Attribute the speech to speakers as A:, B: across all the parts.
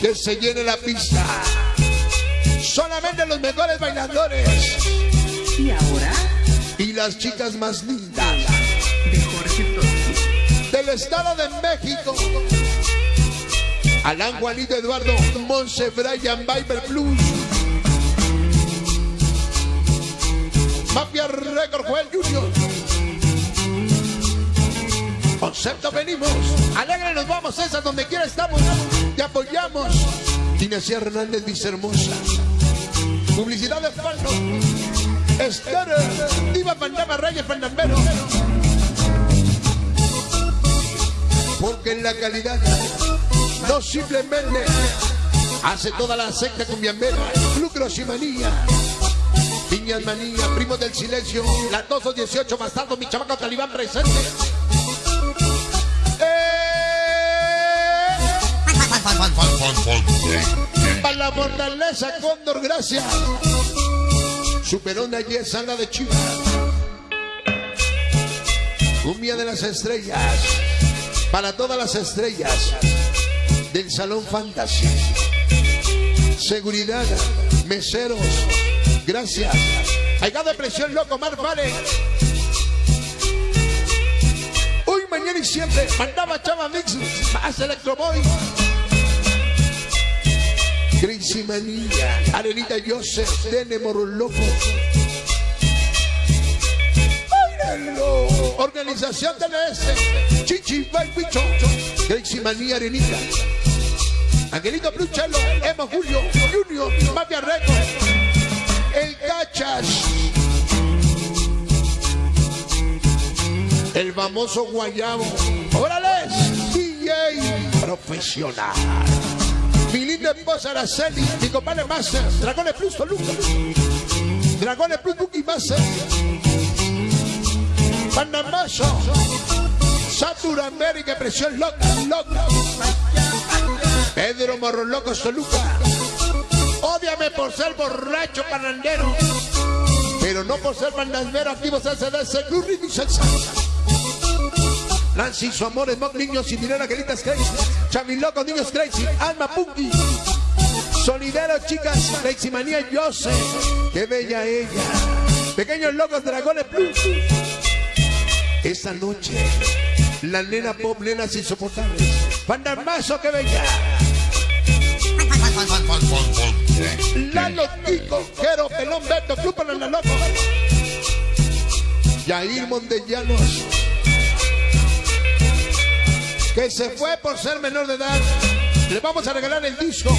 A: que se llene la pista. Solamente los mejores bailadores.
B: Y ahora,
A: Y las chicas más lindas
B: de Jorge Toski.
A: del Estado de México. Alan Juanito Eduardo Monse Brian Viber Plus. Mafia Record Joel Junior. Concepto venimos. Alegre nos vamos, César, donde quiera estamos. Apoyamos. Inesia Hernández Vicehermosa. Publicidad de Falno. Esther. Diva Fantasma Reyes Fernandero. Porque en la calidad no simplemente hace toda la secta cumbiambera, lucros y manía. Piñas manía, primos del silencio, latosos 18 bastardos, mi chamaco talibán presente. Para la fortaleza, Cóndor, gracias. Superón de ayer, sala de Chivas. Cumbia de las estrellas. Para todas las estrellas del Salón Fantasy. Seguridad, meseros, gracias. Aiga de presión, loco, Mar Vale. Hoy, mañana y siempre, mandaba Chava Mix, más Electroboy. Crazy Manía, Arenita Joseph, Dene Morro Loco. Báilenlo. Organización Este, Chichi Bicho, Crazy Manía, Arenita. Angelito Pluchelo, Emo Julio, Junior, Mafia Record, El Cachas, el famoso Guayabo, órale, DJ profesional. Mi linda esposa Araceli, mi compadre Master, Dragones Plus Toluca, Dragones Plus Buki Master, Panamazo, Satur América, Presión Loca, Loca. Pedro Morro Loco Toluca. Ódiame por ser borracho parrandero. Pero no por ser bandandero activo CCDC, Blue Ring y Salsa. Nancy, su amor, Smog, niños y dinero, Angelitas Crazy. Chavi Loco, niños Crazy. Alma Punky. Solidero, chicas. Crazy Manía, yo sé. Qué bella ella. Pequeños locos, dragones plus. Esta noche, la nena pop, nenas insoportables. Pandamazo, qué bella. Lalo Tico, Jero, Pelón, Beto, Club la Loco. Yair Montellanos. Que se fue por ser menor de edad. Le vamos a regalar el disco.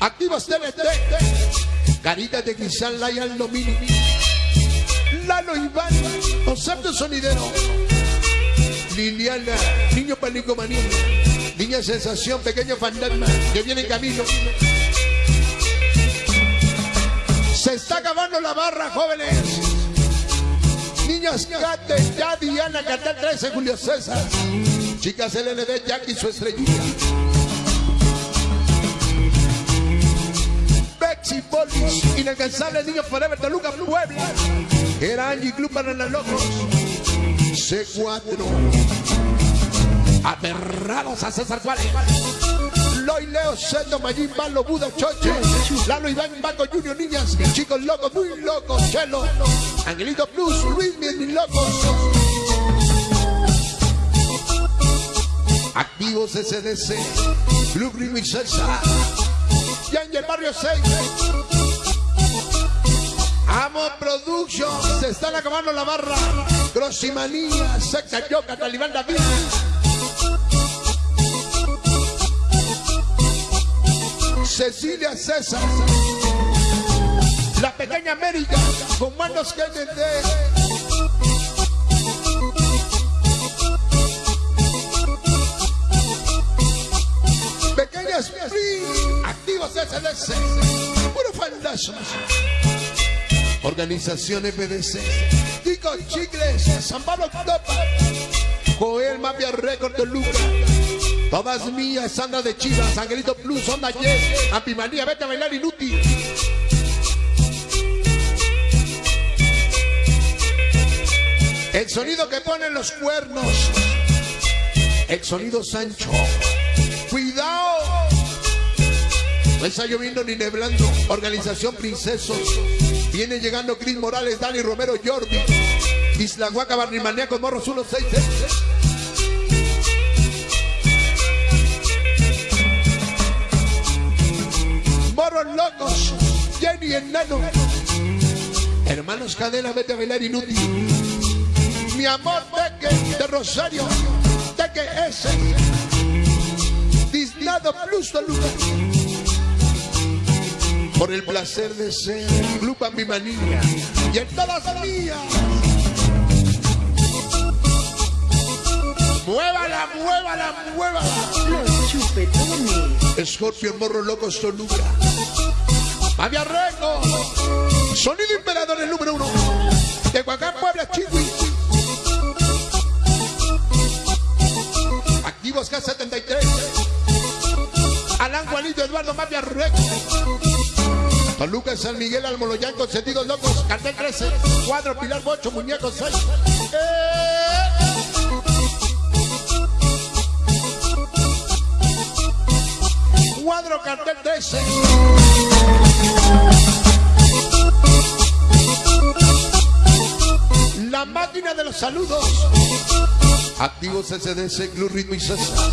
A: Activos TNT. Carita de cristal, Lion Domini. Lalo Iván, concepto sonidero. Liliana, niño panicomanía. Niña sensación, pequeño fantasma que viene en camino. Se está acabando la barra, jóvenes. Niñas Cate, ya Diana, Cartel 13, Julio César. Chicas LND, Jackie, su estrellita. Bexy Bolis, inalcanzable niño Forever, Toluca, Puebla. Era Angie Club para los locos. C4. Aterrados a César Juárez. Loy Leo, Sendo, Mayín, Malo, Buda, Choche. Lalo, Iván, Banco, Junior, niñas. Chicos locos, muy locos. Chelo. Angelito Plus, Luis, bien locos. Activos SDC. Blue Green y Salsa. Yanger Barrio 6. Amo Production. Se están acabando la barra. Grossimanía. Secta Yoka. Talibán David. Cecilia César. La pequeña América. Con manos que Activos SLC. Puro fantasmas. Organización FDC. Tico Chicles. San Pablo Topa. Joel Mafia Record de Luca. Todas mías, Sandra de Chivas, Angelito Plus, Onda Yes, Ampimanía, vete a bailar inútil. El sonido que ponen los cuernos. El sonido Sancho. No está lloviendo ni neblando. Organización Princesos. Viene llegando Cris Morales, Dani Romero, Jordi. Isla Huaca, Barrimaniacos, Morros 166. Morros locos. Jenny Enano. Hermanos Cadena, vete a bailar inútil. Mi amor, Teque de Rosario. Teque S. Dislado Plus Toluca. Por el placer de ser Club mi manía y en todas mías. Muévala, muévala, muévala.
B: Los chupetones.
A: Morro Locos Toluca. Fabia Rengo. Sonido Imperador el número uno. De Huacán, Puebla, Chihui. Activos K73. Alan Juanito Eduardo Mafia Rengo. Toluca, San Miguel, Almoloyán, Consentidos Locos, Cartel 13, Cuadro, Pilar Bocho, Muñecos 6. Cuadro, Cartel 13. La máquina de los saludos. Activos SDC, Club Ritmo y César.